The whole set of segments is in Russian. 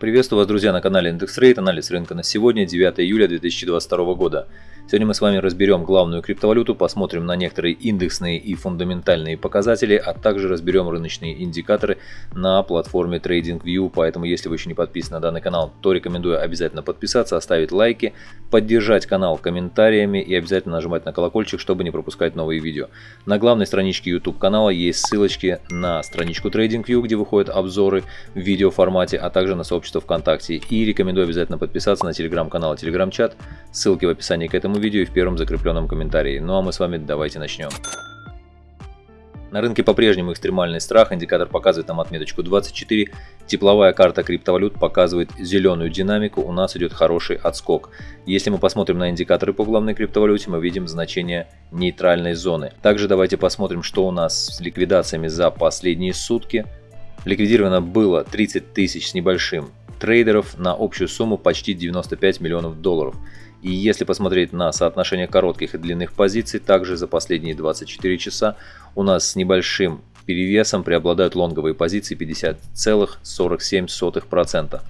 Приветствую вас, друзья, на канале Рейд, анализ рынка на сегодня, 9 июля 2022 года. Сегодня мы с вами разберем главную криптовалюту, посмотрим на некоторые индексные и фундаментальные показатели, а также разберем рыночные индикаторы на платформе TradingView. Поэтому, если вы еще не подписаны на данный канал, то рекомендую обязательно подписаться, оставить лайки, поддержать канал комментариями и обязательно нажимать на колокольчик, чтобы не пропускать новые видео. На главной страничке YouTube канала есть ссылочки на страничку TradingView, где выходят обзоры в видеоформате, а также на сообщество ВКонтакте. И рекомендую обязательно подписаться на телеграм-канал и телеграм-чат, ссылки в описании к этому этому видео и в первом закрепленном комментарии. Ну а мы с вами давайте начнем. На рынке по-прежнему экстремальный страх, индикатор показывает нам отметочку 24, тепловая карта криптовалют показывает зеленую динамику, у нас идет хороший отскок. Если мы посмотрим на индикаторы по главной криптовалюте, мы видим значение нейтральной зоны. Также давайте посмотрим, что у нас с ликвидациями за последние сутки. Ликвидировано было 30 тысяч с небольшим трейдеров на общую сумму почти 95 миллионов долларов. И если посмотреть на соотношение коротких и длинных позиций, также за последние 24 часа у нас с небольшим перевесом преобладают лонговые позиции 50,47%.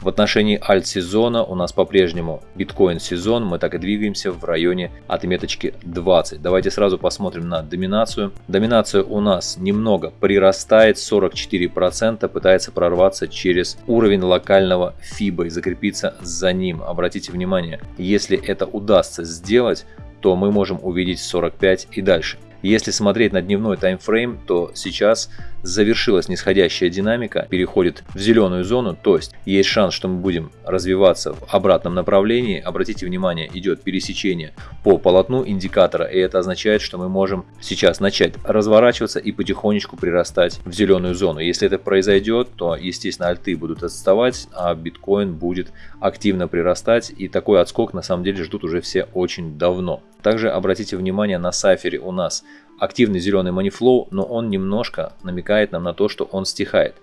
В отношении альт-сезона у нас по-прежнему биткоин-сезон, мы так и двигаемся в районе отметочки 20. Давайте сразу посмотрим на доминацию. Доминация у нас немного прирастает, 44%, пытается прорваться через уровень локального FIBA и закрепиться за ним. Обратите внимание, если это удастся сделать, то мы можем увидеть 45 и дальше. Если смотреть на дневной таймфрейм, то сейчас завершилась нисходящая динамика, переходит в зеленую зону, то есть есть шанс, что мы будем развиваться в обратном направлении. Обратите внимание, идет пересечение по полотну индикатора, и это означает, что мы можем сейчас начать разворачиваться и потихонечку прирастать в зеленую зону. Если это произойдет, то, естественно, альты будут отставать, а биткоин будет активно прирастать, и такой отскок на самом деле ждут уже все очень давно. Также обратите внимание на сайфере у нас активный зеленый манифлоу, но он немножко намекает нам на то, что он стихает.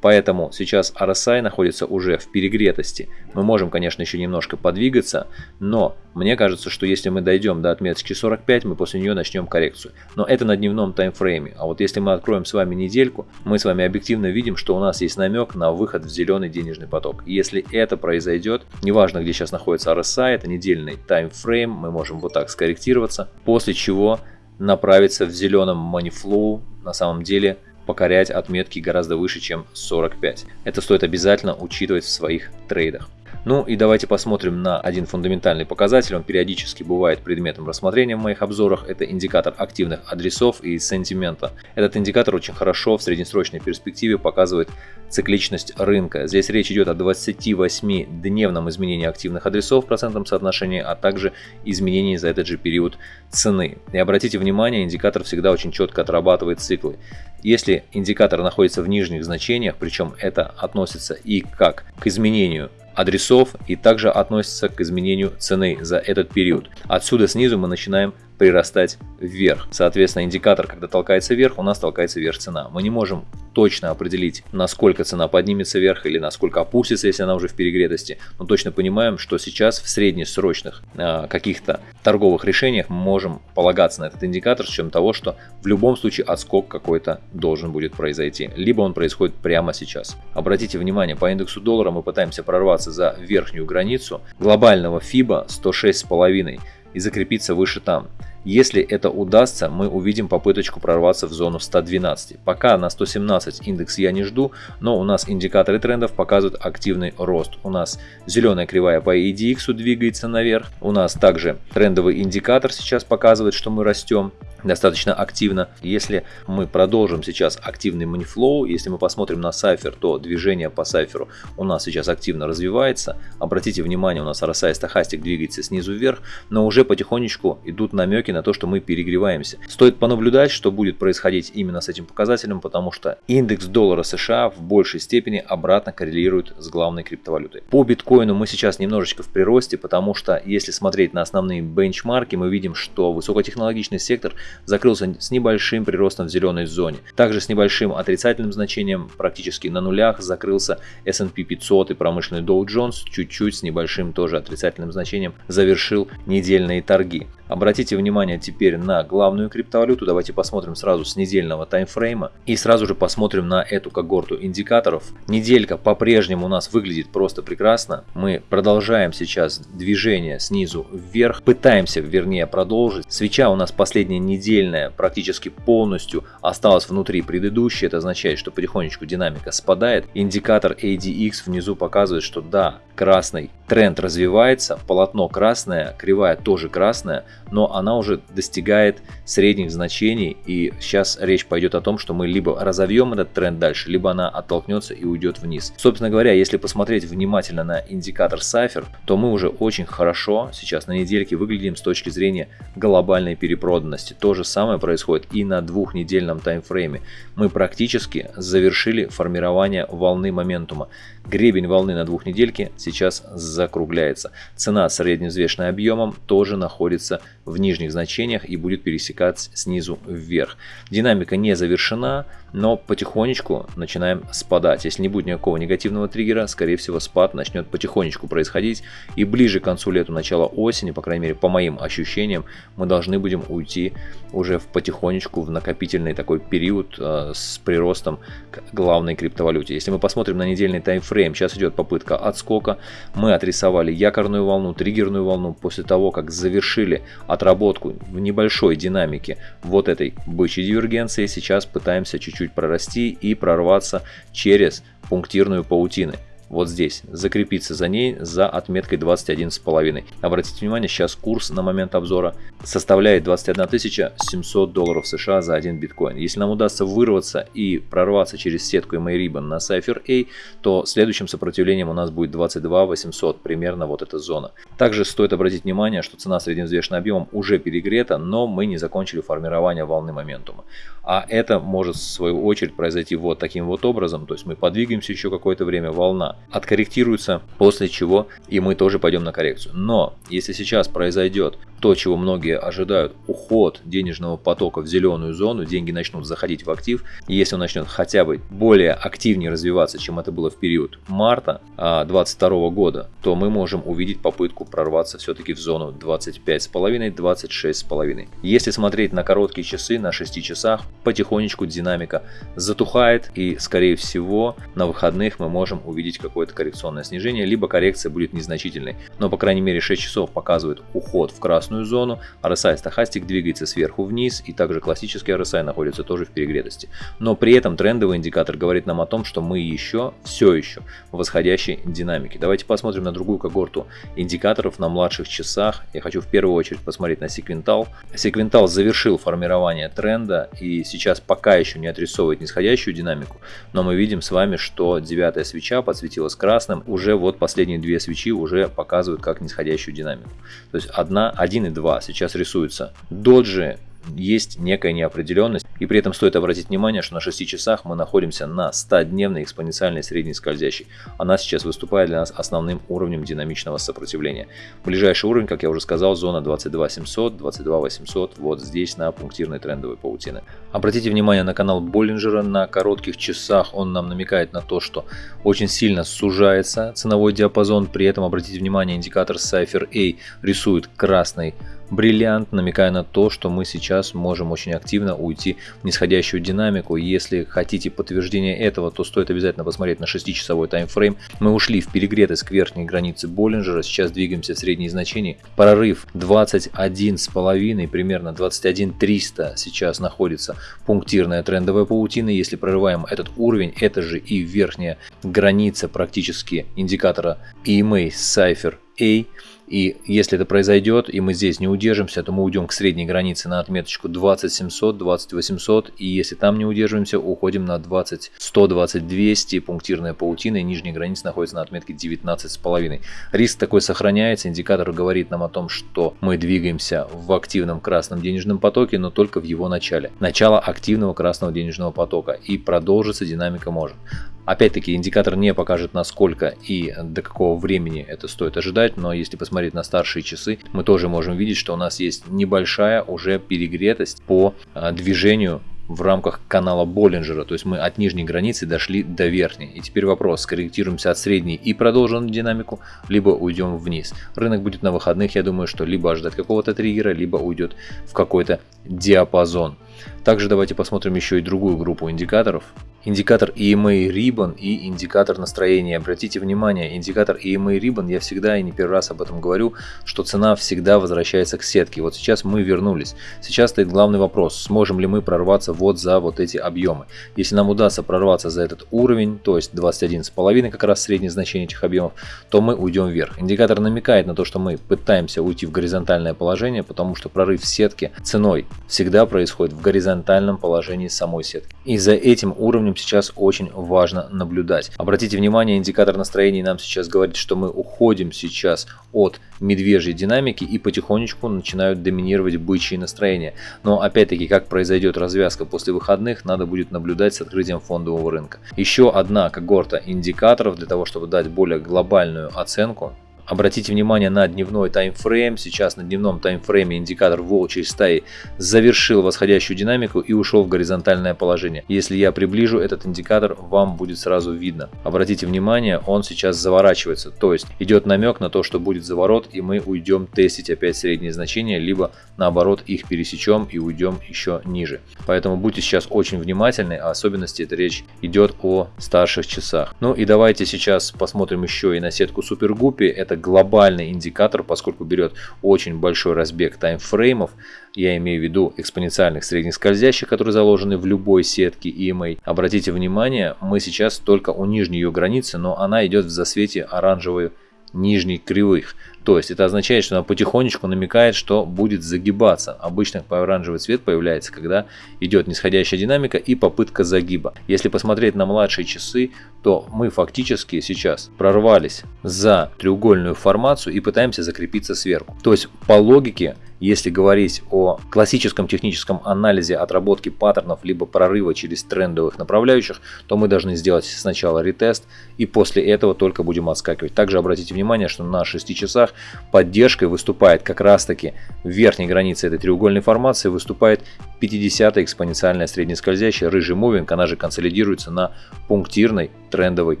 Поэтому сейчас RSI находится уже в перегретости. Мы можем, конечно, еще немножко подвигаться, но мне кажется, что если мы дойдем до отметки 45, мы после нее начнем коррекцию. Но это на дневном таймфрейме. А вот если мы откроем с вами недельку, мы с вами объективно видим, что у нас есть намек на выход в зеленый денежный поток. И если это произойдет, неважно где сейчас находится RSI, это недельный таймфрейм, мы можем вот так скорректироваться, после чего направиться в зеленом манифлоу на самом деле покорять отметки гораздо выше, чем 45. Это стоит обязательно учитывать в своих трейдах. Ну и давайте посмотрим на один фундаментальный показатель. Он периодически бывает предметом рассмотрения в моих обзорах. Это индикатор активных адресов и сентимента. Этот индикатор очень хорошо в среднесрочной перспективе показывает цикличность рынка. Здесь речь идет о 28-дневном изменении активных адресов в процентном соотношении, а также изменении за этот же период цены. И обратите внимание, индикатор всегда очень четко отрабатывает циклы. Если индикатор находится в нижних значениях, причем это относится и как к изменению адресов и также относится к изменению цены за этот период. Отсюда снизу мы начинаем прирастать вверх. Соответственно, индикатор, когда толкается вверх, у нас толкается вверх цена. Мы не можем точно определить, насколько цена поднимется вверх или насколько опустится, если она уже в перегретости, но точно понимаем, что сейчас в среднесрочных э, каких-то торговых решениях мы можем полагаться на этот индикатор с чем того, что в любом случае отскок какой-то должен будет произойти, либо он происходит прямо сейчас. Обратите внимание, по индексу доллара мы пытаемся прорваться за верхнюю границу глобального FIBA 106,5 и закрепиться выше там. Если это удастся, мы увидим попыточку прорваться в зону 112. Пока на 117 индекс я не жду, но у нас индикаторы трендов показывают активный рост. У нас зеленая кривая по EDX двигается наверх. У нас также трендовый индикатор сейчас показывает, что мы растем достаточно активно. Если мы продолжим сейчас активный манифлоу, если мы посмотрим на сайфер, то движение по сайферу у нас сейчас активно развивается. Обратите внимание, у нас RSI стахастик двигается снизу вверх, но уже потихонечку идут намеки на то, что мы перегреваемся. Стоит понаблюдать, что будет происходить именно с этим показателем, потому что индекс доллара США в большей степени обратно коррелирует с главной криптовалютой. По биткоину мы сейчас немножечко в приросте, потому что если смотреть на основные бенчмарки, мы видим, что высокотехнологичный сектор закрылся с небольшим приростом в зеленой зоне. Также с небольшим отрицательным значением, практически на нулях, закрылся S&P 500 и промышленный Dow Jones, чуть-чуть с небольшим тоже отрицательным значением завершил недельные торги. Обратите внимание теперь на главную криптовалюту. Давайте посмотрим сразу с недельного таймфрейма и сразу же посмотрим на эту когорту индикаторов. Неделька по-прежнему у нас выглядит просто прекрасно. Мы продолжаем сейчас движение снизу вверх, пытаемся вернее продолжить. Свеча у нас последняя недельная практически полностью осталась внутри предыдущей. Это означает, что потихонечку динамика спадает. Индикатор ADX внизу показывает, что да, красный тренд развивается, полотно красное, кривая тоже красная, но она уже достигает средних значений и сейчас речь пойдет о том, что мы либо разовьем этот тренд дальше, либо она оттолкнется и уйдет вниз. Собственно говоря, если посмотреть внимательно на индикатор Cypher, то мы уже очень хорошо сейчас на недельке выглядим с точки зрения глобальной перепроданности. То же самое происходит и на двухнедельном таймфрейме. Мы практически завершили формирование волны моментума. Гребень волны на двухнедельке сейчас закругляется. Цена средневзвешенная объемом тоже находится в нижних значениях и будет пересекаться снизу вверх. Динамика не завершена, но потихонечку начинаем спадать. Если не будет никакого негативного триггера, скорее всего спад начнет потихонечку происходить. И ближе к концу лета, начала осени, по крайней мере по моим ощущениям, мы должны будем уйти уже в потихонечку в накопительный такой период э, с приростом к главной криптовалюте. Если мы посмотрим на недельный таймфрейм, сейчас идет попытка отскока. Мы отрисовали якорную волну, триггерную волну после того, как завершили отработку в небольшой динамике вот этой бычьей дивергенции. Сейчас пытаемся чуть-чуть прорасти и прорваться через пунктирную паутины вот здесь, закрепиться за ней за отметкой 21,5. Обратите внимание, сейчас курс на момент обзора составляет 21 700 долларов США за один биткоин. Если нам удастся вырваться и прорваться через сетку MA на Cypher A, то следующим сопротивлением у нас будет 22 800, примерно вот эта зона. Также стоит обратить внимание, что цена средневзвешенным объемом уже перегрета, но мы не закончили формирование волны моментума. А это может в свою очередь произойти вот таким вот образом, то есть мы подвигаемся еще какое-то время, волна откорректируется, после чего и мы тоже пойдем на коррекцию. Но если сейчас произойдет то, чего многие ожидают, уход денежного потока в зеленую зону, деньги начнут заходить в актив, и если он начнет хотя бы более активнее развиваться, чем это было в период марта 2022 а, года, то мы можем увидеть попытку прорваться все-таки в зону 25,5-26,5. Если смотреть на короткие часы, на 6 часах, потихонечку динамика затухает, и скорее всего на выходных мы можем увидеть какое-то коррекционное снижение, либо коррекция будет незначительной. Но по крайней мере 6 часов показывает уход в красную зону, RSI стахастик двигается сверху вниз и также классический RSI находится тоже в перегретости. Но при этом трендовый индикатор говорит нам о том, что мы еще, все еще в восходящей динамике. Давайте посмотрим на другую когорту индикаторов на младших часах. Я хочу в первую очередь посмотреть на секвентал. Секвентал завершил формирование тренда и сейчас пока еще не отрисовывает нисходящую динамику, но мы видим с вами, что девятая свеча подсветилась красным, уже вот последние две свечи уже показывают как нисходящую динамику. То есть одна, один 1 и 2 сейчас рисуются. Доджи есть некая неопределенность. И при этом стоит обратить внимание, что на 6 часах мы находимся на 100-дневной экспоненциальной средней скользящей. Она сейчас выступает для нас основным уровнем динамичного сопротивления. Ближайший уровень, как я уже сказал, зона 22700, 22800, вот здесь на пунктирной трендовой паутины. Обратите внимание на канал Боллинджера на коротких часах. Он нам намекает на то, что очень сильно сужается ценовой диапазон. При этом обратите внимание, индикатор Cypher A рисует красный бриллиант, намекая на то, что мы сейчас можем очень активно уйти в нисходящую динамику. Если хотите подтверждение этого, то стоит обязательно посмотреть на 6-часовой таймфрейм. Мы ушли в перегретость к верхней границе Боллинджера, сейчас двигаемся в средние значения. Прорыв 21,5, примерно 21,300 сейчас находится пунктирная трендовая паутина. Если прорываем этот уровень, это же и верхняя граница практически индикатора EMA Cypher A. И если это произойдет, и мы здесь не удержимся, то мы уйдем к средней границе на отметочку 20700, 20800. И если там не удерживаемся, уходим на 20100, 20200. Пунктирная паутина и нижняя граница находится на отметке 19,5. Риск такой сохраняется. Индикатор говорит нам о том, что мы двигаемся в активном красном денежном потоке, но только в его начале. Начало активного красного денежного потока. И продолжится динамика может. Опять-таки индикатор не покажет насколько и до какого времени это стоит ожидать, но если посмотреть на старшие часы, мы тоже можем видеть, что у нас есть небольшая уже перегретость по а, движению в рамках канала Боллинджера, то есть мы от нижней границы дошли до верхней. И теперь вопрос, скорректируемся от средней и продолжим динамику, либо уйдем вниз. Рынок будет на выходных, я думаю, что либо ожидать какого-то триггера, либо уйдет в какой-то диапазон. Также давайте посмотрим еще и другую группу индикаторов. Индикатор EMA Ribbon и индикатор настроения. Обратите внимание, индикатор EMA Ribbon, я всегда и не первый раз об этом говорю, что цена всегда возвращается к сетке. Вот сейчас мы вернулись. Сейчас стоит главный вопрос, сможем ли мы прорваться вот за вот эти объемы. Если нам удастся прорваться за этот уровень, то есть 21,5 как раз среднее значение этих объемов, то мы уйдем вверх. Индикатор намекает на то, что мы пытаемся уйти в горизонтальное положение, потому что прорыв сетки ценой всегда происходит в горизонтальном положении самой сетки. И за этим уровнем сейчас очень важно наблюдать. Обратите внимание, индикатор настроения нам сейчас говорит, что мы уходим сейчас от медвежьей динамики и потихонечку начинают доминировать бычьи настроения. Но опять-таки, как произойдет развязка после выходных, надо будет наблюдать с открытием фондового рынка. Еще одна когорта индикаторов для того, чтобы дать более глобальную оценку Обратите внимание на дневной таймфрейм. Сейчас на дневном таймфрейме индикатор волчьей стаи завершил восходящую динамику и ушел в горизонтальное положение. Если я приближу этот индикатор, вам будет сразу видно. Обратите внимание, он сейчас заворачивается. То есть идет намек на то, что будет заворот и мы уйдем тестить опять средние значения, либо наоборот их пересечем и уйдем еще ниже. Поэтому будьте сейчас очень внимательны, а особенности это речь идет о старших часах. Ну и давайте сейчас посмотрим еще и на сетку Супергуппи. Это глобальный индикатор, поскольку берет очень большой разбег таймфреймов, я имею в виду экспоненциальных средних скользящих, которые заложены в любой сетке EMA. Обратите внимание, мы сейчас только у нижней ее границы, но она идет в засвете оранжевой нижних кривых. То есть это означает, что она потихонечку намекает, что будет загибаться. Обычно оранжевый цвет появляется, когда идет нисходящая динамика и попытка загиба. Если посмотреть на младшие часы, то мы фактически сейчас прорвались за треугольную формацию и пытаемся закрепиться сверху. То есть по логике если говорить о классическом техническом анализе отработки паттернов либо прорыва через трендовых направляющих, то мы должны сделать сначала ретест и после этого только будем отскакивать. Также обратите внимание, что на 6 часах поддержкой выступает как раз таки в верхней границе этой треугольной формации выступает 50 экспоненциальная среднескользящая рыжий мувинг, она же консолидируется на пунктирной трендовой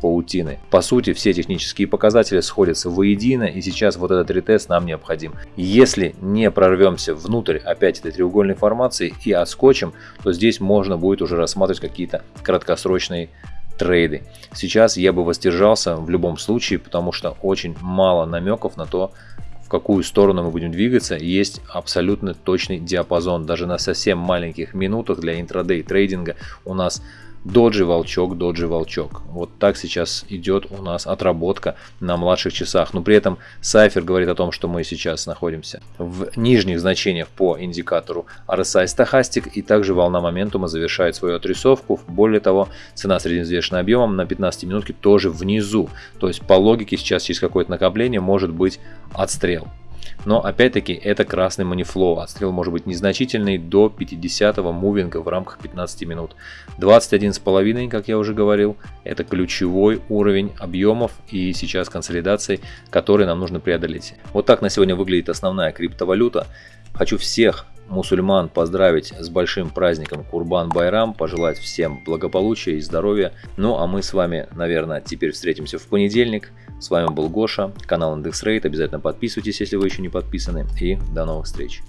паутины. По сути, все технические показатели сходятся воедино, и сейчас вот этот ретест нам необходим. Если не прорвемся внутрь опять этой треугольной формации и отскочим, то здесь можно будет уже рассматривать какие-то краткосрочные трейды. Сейчас я бы воздержался в любом случае, потому что очень мало намеков на то, в какую сторону мы будем двигаться. Есть абсолютно точный диапазон. Даже на совсем маленьких минутах для интрадей трейдинга у нас доджи волчок, доджи волчок. Вот так сейчас идет у нас отработка на младших часах. Но при этом Сайфер говорит о том, что мы сейчас находимся в нижних значениях по индикатору RSI стахастик и также волна моментума завершает свою отрисовку. Более того, цена средневзвешенным объемом на 15 минутке тоже внизу. То есть по логике сейчас через какое-то накопление может быть отстрел. Но опять-таки это красный манифлоу. Отстрел может быть незначительный до 50 мувинга в рамках 15 минут. 21,5, как я уже говорил, это ключевой уровень объемов и сейчас консолидации, который нам нужно преодолеть. Вот так на сегодня выглядит основная криптовалюта. Хочу всех мусульман поздравить с большим праздником Курбан Байрам, пожелать всем благополучия и здоровья. Ну а мы с вами, наверное, теперь встретимся в понедельник. С вами был Гоша, канал Рейд. Обязательно подписывайтесь, если вы еще не подписаны. И до новых встреч.